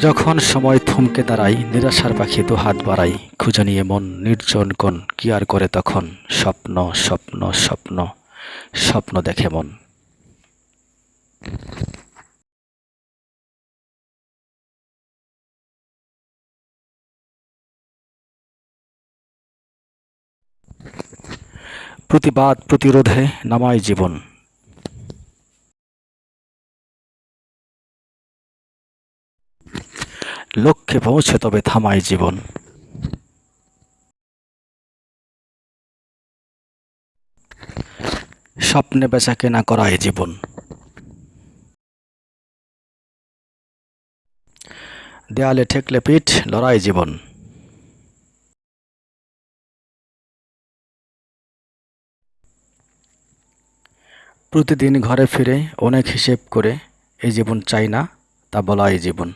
যখন সময় থমকে দাঁড়াই, নিরাশার পাখি দু হাত বাড়াই, খুঁজে নিয়ে মন নির্জন কোন কি আর করে তখন? স্বপ্ন স্বপ্ন স্বপ্ন স্বপ্ন দেখে মন। প্রতিবাদ, প্রতিরোধে নামায় জীবন। লক্ষ্যে পৌঁছে তবে থামায় জীবন। স্বপ্নে বেচা কেনা করায় জীবন। দেয়ালে ঠেকলে পিঠ, লড়াই জীবন। প্রতিদিন ঘরে ফিরে, অনেক হিসেব করে, এই জীবন চাই না, তা বলাই জীবন।